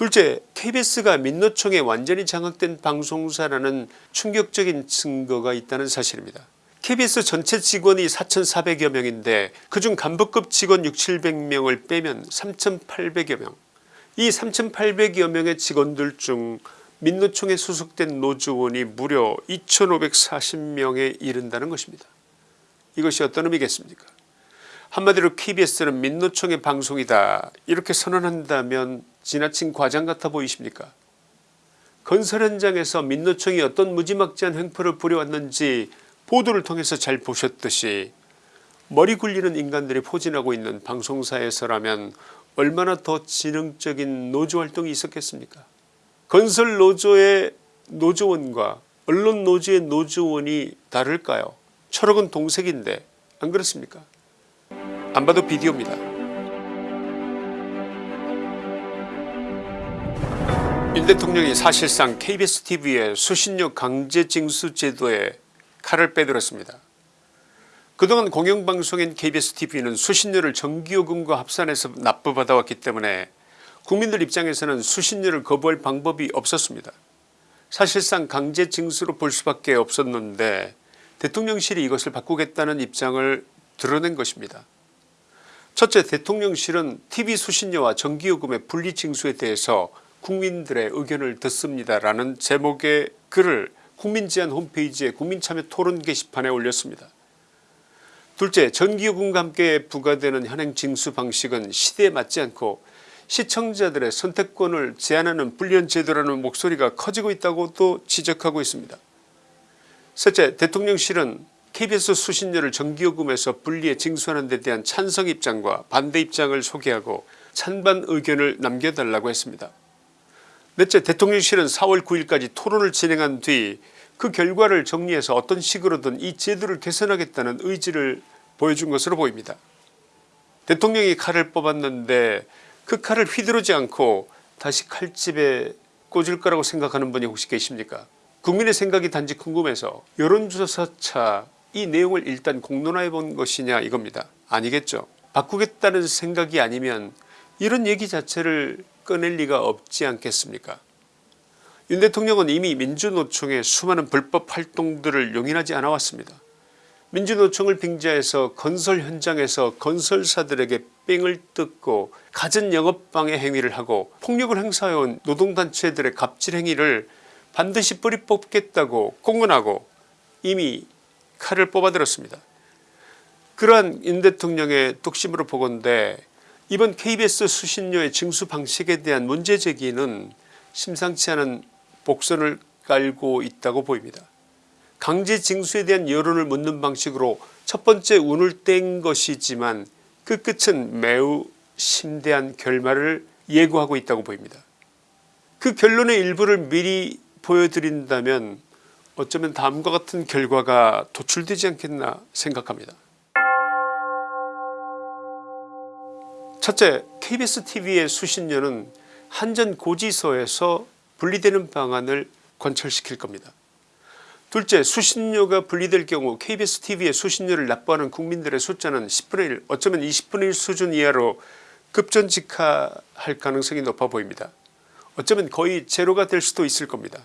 둘째 KBS가 민노총에 완전히 장악된 방송사라는 충격적인 증거가 있다는 사실입니다. KBS 전체 직원이 4400여 명인데 그중 간부급 직원 6 700명을 빼면 3800여 명. 이 3800여 명의 직원들 중 민노총에 소속된 노조원이 무려 2540명에 이른다는 것입니다. 이것이 어떤 의미겠습니까 한마디로 KBS는 민노총의 방송이다. 이렇게 선언한다면 지나친 과장 같아 보이십니까? 건설 현장에서 민노총이 어떤 무지막지한 횡포를 부려왔는지 보도를 통해서 잘 보셨듯이 머리 굴리는 인간들이 포진하고 있는 방송사에서라면 얼마나 더 지능적인 노조활동이 있었겠습니까? 건설 노조의 노조원과 언론 노조의 노조원이 다를까요? 철학은 동색인데 안 그렇습니까 안 봐도 비디오입니다. 윤 대통령이 사실상 KBS TV의 수신료 강제 징수 제도에 칼을 빼들었습니다. 그동안 공영방송인 KBS TV는 수신료를 전기요금과 합산해서 납부받아왔기 때문에 국민들 입장에서는 수신료를 거부할 방법이 없었습니다. 사실상 강제 징수로 볼 수밖에 없었는데 대통령실이 이것을 바꾸겠다는 입장을 드러낸 것입니다. 첫째 대통령실은 tv 수신료와 전기요금의 분리징수에 대해서 국민들의 의견을 듣습니다라는 제목의 글을 국민제안 홈페이지에 국민참여 토론 게시판에 올렸습니다. 둘째 전기요금과 함께 부과되는 현행 징수 방식은 시대에 맞지 않고 시청자들의 선택권을 제한하는 불리한 제도라는 목소리가 커지고 있다고도 지적하고 있습니다. 셋째 대통령실은 KBS 수신료를 전기요금에서 분리해 징수하는 데 대한 찬성 입장과 반대 입장을 소개하고 찬반 의견을 남겨달라고 했습니다. 넷째 대통령실은 4월 9일까지 토론을 진행한 뒤 그 결과를 정리해서 어떤 식으로든 이 제도를 개선하겠다는 의지를 보여준 것으로 보입니다. 대통령이 칼을 뽑았는데 그 칼을 휘두르지 않고 다시 칼집에 꽂을 거라고 생각하는 분이 혹시 계십니까 국민의 생각이 단지 궁금해서 여론조사차 이 내용을 일단 공론화해 본 것이냐 이겁니다. 아니겠죠. 바꾸겠다는 생각이 아니면 이런 얘기 자체를 꺼낼 리가 없지 않겠습니까 윤 대통령은 이미 민주노총의 수많은 불법 활동들을 용인하지 않아왔습니다. 민주노총을 빙자해서 건설 현장에서 건설사들에게 뺑을 뜯고 갖은 영업방해 행위를 하고 폭력을 행사해온 노동단체들의 갑질 행위를 반드시 뿌리 뽑겠다고 공언하고 이미 칼을 뽑아들었습니다. 그러한 윤 대통령의 뚝심으로 보건대 이번 KBS 수신료의 징수 방식에 대한 문제제기는 심상치 않은 복선을 깔고 있다고 보입니다. 강제 징수에 대한 여론을 묻는 방식으로 첫 번째 운을 뗀 것이지만 그 끝은 매우 심대한 결말을 예고하고 있다고 보입니다. 그 결론의 일부를 미리 보여드린다면 어쩌면 다음과 같은 결과가 도출되지 않겠나 생각합니다. 첫째 KBS tv의 수신료는 한전 고지서에서 분리되는 방안을 관철시킬 겁니다. 둘째 수신료가 분리될 경우 KBS tv의 수신료를 납부하는 국민들의 숫자는 10분의 1 어쩌면 20분의 1 수준 이하로 급전직하할 가능성이 높아 보입니다. 어쩌면 거의 제로가 될 수도 있을 겁니다.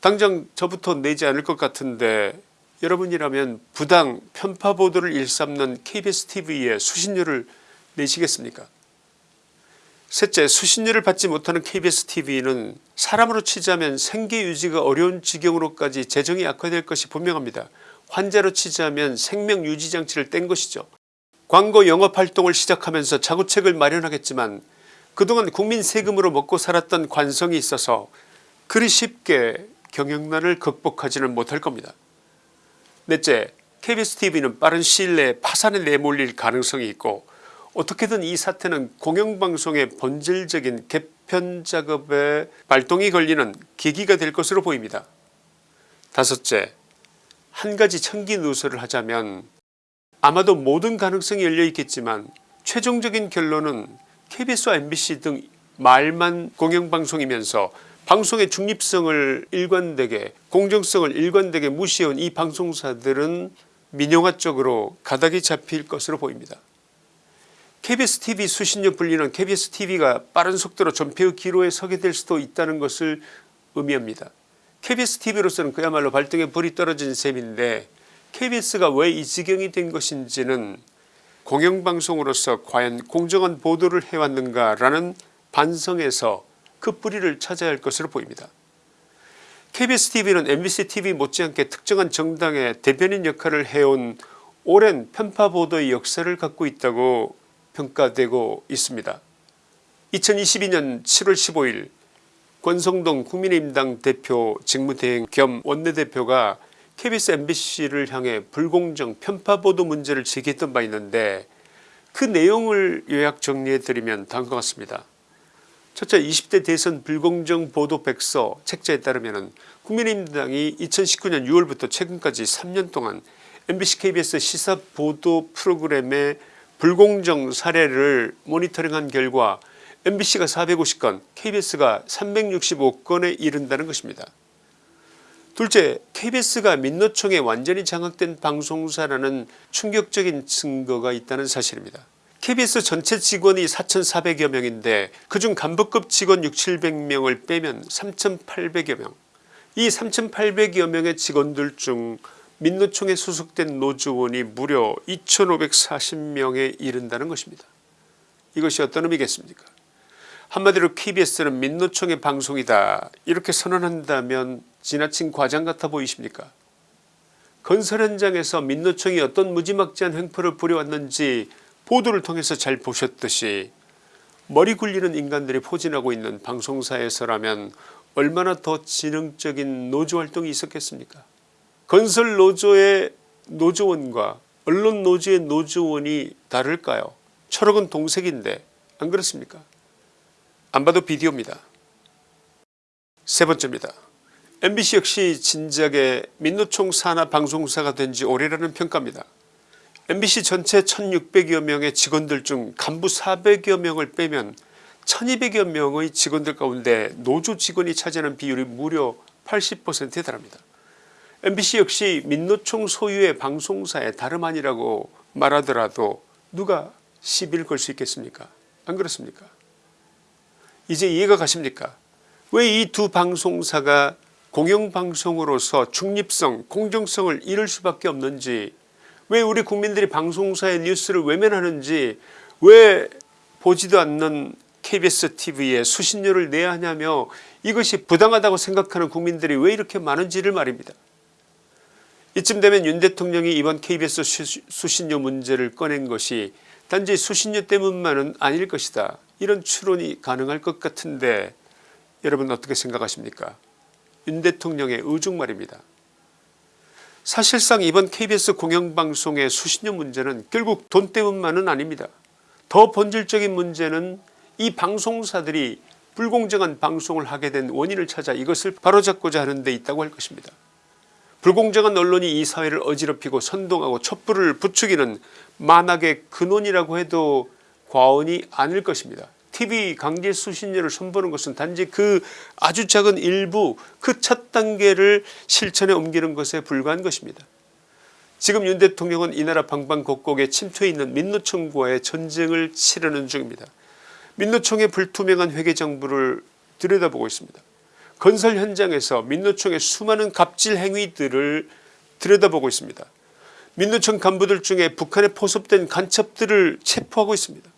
당장 저부터 내지 않을 것 같은데 여러분이라면 부당 편파 보도를 일삼는 KBS tv에 수신료를 내시겠습니까 셋째 수신료를 받지 못하는 KBS tv는 사람으로 치자면 생계 유지가 어려운 지경으로까지 재정이 악화될 것이 분명합니다. 환자로 치자면 생명 유지 장치를 뗀 것이죠. 광고 영업활동을 시작하면서 자구책을 마련하겠지만 그동안 국민 세금으로 먹고 살았던 관성이 있어서 그리 쉽게 경영난을 극복하지는 못할 겁니다. 넷째 KBS tv는 빠른 시일 내에 파산에 내몰릴 가능성이 있고 어떻게든 이 사태는 공영방송의 본질적인 개편 작업에 발동이 걸리는 계기가 될 것으로 보입니다. 다섯째 한 가지 청기 누설을 하자면 아마도 모든 가능성이 열려있겠지만 최종적인 결론은 KBS와 MBC 등 말만 공영방송이면서 방송의 중립성을 일관되게 공정성을 일관되게 무시해온 이 방송사들은 민영화 쪽으로 가닥이 잡힐 것으로 보입니다. KBS TV 수신료 불리는 KBS TV가 빠른 속도로 전폐의 기로에 서게 될 수도 있다는 것을 의미합니다. KBS TV로서는 그야말로 발등에 불이 떨어진 셈인데 KBS가 왜 이 지경이 된 것인지는 공영방송으로서 과연 공정한 보도를 해왔는가 라는 반성에서 그 뿌리를 찾아야 할 것으로 보입니다. KBS TV는 MBC TV 못지않게 특정한 정당의 대변인 역할을 해온 오랜 편파 보도의 역사를 갖고 있다고 평가되고 있습니다. 2022년 7월 15일 권성동 국민의힘당 대표 직무대행 겸 원내대표가 KBS MBC를 향해 불공정 편파보도 문제를 제기했던 바 있는데 그 내용을 요약 정리해드리면 다음과 같습니다. 첫째 20대 대선 불공정 보도 백서 책자에 따르면 국민의힘당이 2019년 6월부터 최근까지 3년 동안 MBC KBS 시사 보도 프로그램의 불공정 사례를 모니터링한 결과 MBC가 450건 KBS가 365건에 이른다는 것입니다. 둘째 KBS가 민노총에 완전히 장악된 방송사라는 충격적인 증거가 있다는 사실입니다. KBS 전체 직원이 4,400여 명인데 그중 간부급 직원 6, 700명을 빼면 3,800여 명. 이 3,800여 명의 직원들 중 민노총에 소속된 노조원이 무려 2540명에 이른다는 것입니다. 이것이 어떤 의미겠습니까 한마디로 KBS는 민노총의 방송이다 이렇게 선언한다면 지나친 과장 같아 보이십니까 건설 현장에서 민노총이 어떤 무지막지한 횡포를 부려왔는지 보도를 통해서 잘 보셨듯이 머리 굴리는 인간들이 포진하고 있는 방송사에서라면 얼마나 더 지능적인 노조활동이 있었겠습니까 건설 노조의 노조원과 언론 노조의 노조원이 다를까요 철학은 동색인데 안 그렇습니까 안 봐도 비디오입니다. 세 번째입니다. MBC 역시 진작에 민노총 산하 방송사가 된 지 오래라는 평가입니다. MBC 전체 1600여 명의 직원들 중 간부 400여 명을 빼면 1200여 명의 직원들 가운데 노조 직원이 차지하는 비율이 무려 80%에 달합니다. MBC 역시 민노총 소유의 방송사의 다름 아니라고 말하더라도 누가 시비를 걸 수 있겠습니까? 안 그렇습니까? 이제 이해가 가십니까? 왜 이 두 방송사가 공영방송으로서 중립성 공정성을 잃을 수밖에 없는지 왜 우리 국민들이 방송사의 뉴스를 외면하는지 왜 보지도 않는 KBS TV에 수신료를 내야 하냐며 이것이 부당하다고 생각하는 국민들이 왜 이렇게 많은지를 말입니다. 이쯤 되면 윤 대통령이 이번 KBS 수신료 문제를 꺼낸 것이 단지 수신료 때문만은 아닐 것이다 이런 추론이 가능할 것 같은데 여러분 어떻게 생각하십니까 윤 대통령의 의중 말입니다. 사실상 이번 KBS 공영방송의 수신료 문제는 결국 돈 때문만은 아닙니다. 더 본질적인 문제는 이 방송사들이 불공정한 방송을 하게 된 원인을 찾아 이것을 바로잡고자 하는 데 있다고 할 것입니다. 불공정한 언론이 이 사회를 어지럽히고 선동하고 촛불을 부추기는 만악의 근원이라고 해도 과언이 아닐 것입니다. TV 강제 수신료를 선보는 것은 단지 그 아주 작은 일부 그 첫 단계를 실천에 옮기는 것에 불과한 것입니다. 지금 윤 대통령은 이 나라 방방곡곡에 침투해 있는 민노총과의 전쟁을 치르는 중입니다. 민노총의 불투명한 회계정부를 들여다보고 있습니다. 건설 현장에서 민노총의 수많은 갑질 행위들을 들여다보고 있습니다. 민노총 간부들 중에 북한에 포섭된 간첩들을 체포하고 있습니다.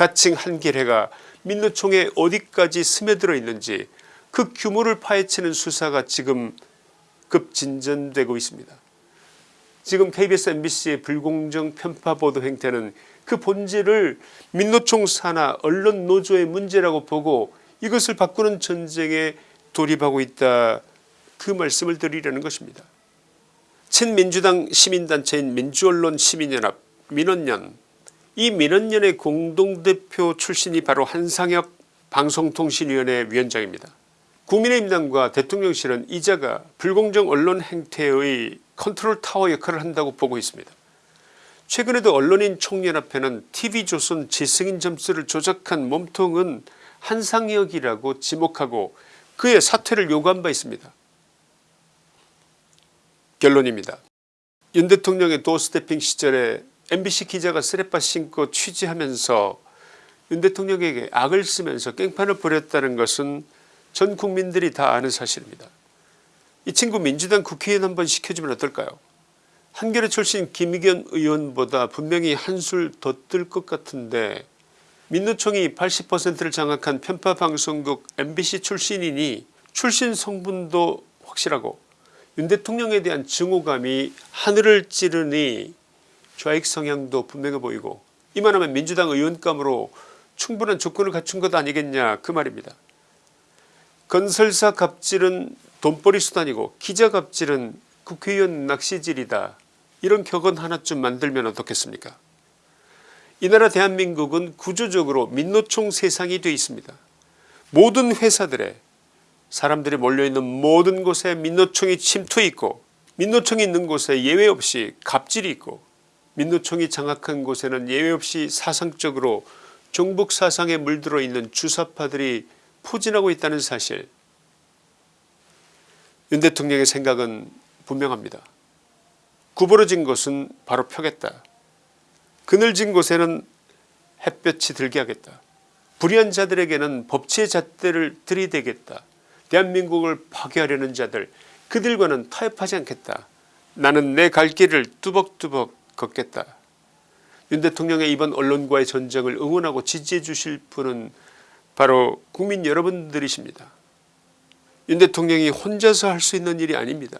가칭 한길해가 민노총에 어디까지 스며들어 있는지 그 규모를 파헤치는 수사가 지금 급진전되고 있습니다. 지금 KBS MBC의 불공정 편파보도 행태는 그 본질을 민노총 산하 언론 노조의 문제라고 보고 이것을 바꾸는 전쟁에 돌입하고 있다 그 말씀을 드리려는 것입니다. 친민주당 시민단체인 민주언론 시민연합 민원연 이 민원연의 공동대표 출신이 바로 한상혁 방송통신위원회 위원장입니다. 국민의힘당과 대통령실은 이자가 불공정 언론 행태의 컨트롤 타워 역할을 한다고 보고 있습니다. 최근에도 언론인 총연합회는 tv조선 재승인 점수를 조작한 몸통은 한상혁이라고 지목하고 그의 사퇴를 요구한 바 있습니다. 결론입니다. 윤 대통령의 doorstepping 시절에 MBC 기자가 쓰레빠 신고 취재하면서 윤 대통령에게 악을 쓰면서 깽판을 벌였다는 것은 전 국민들이 다 아는 사실입니다. 이 친구 민주당 국회의원 한번 시켜주면 어떨까요 한겨레 출신 김의견 의원보다 분명히 한술 더 뜰 것 같은데 민노총이 80%를 장악한 편파 방송국 MBC 출신이니 출신 성분도 확실하고 윤 대통령에 대한 증오감이 하늘을 찌르니 좌익 성향도 분명해 보이고 이만하면 민주당 의원감으로 충분한 조건을 갖춘 것 아니겠냐 그 말입니다. 건설사 갑질은 돈벌이 수단이고 기자 갑질은 국회의원 낚시질이다. 이런 격언 하나쯤 만들면 어떻겠습니까 이 나라 대한민국은 구조적으로 민노총 세상이 되어 있습니다. 모든 회사들에 사람들이 몰려있는 모든 곳에 민노총이 침투해 있고 민노총이 있는 곳에 예외 없이 갑질이 있고 민노총이 장악한 곳에는 예외 없이 사상적으로 종북 사상에 물들어 있는 주사파들이 포진하고 있다는 사실 윤 대통령의 생각은 분명합니다. 구부러진 곳은 바로 펴겠다. 그늘진 곳에는 햇볕이 들게 하겠다. 불의한 자들에게는 법치의 잣대를 들이대겠다. 대한민국을 파괴하려는 자들 그들과는 타협하지 않겠다. 나는 내 갈 길을 뚜벅뚜벅 걷겠다. 윤 대통령의 이번 언론과의 전쟁을 응원하고 지지해 주실 분은 바로 국민 여러분들이십니다. 윤 대통령이 혼자서 할 수 있는 일이 아닙니다.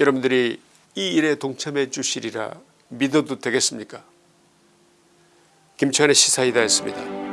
여러분들이 이 일에 동참해 주시리라 믿어도 되겠습니까 김치환의 시사이다였습니다.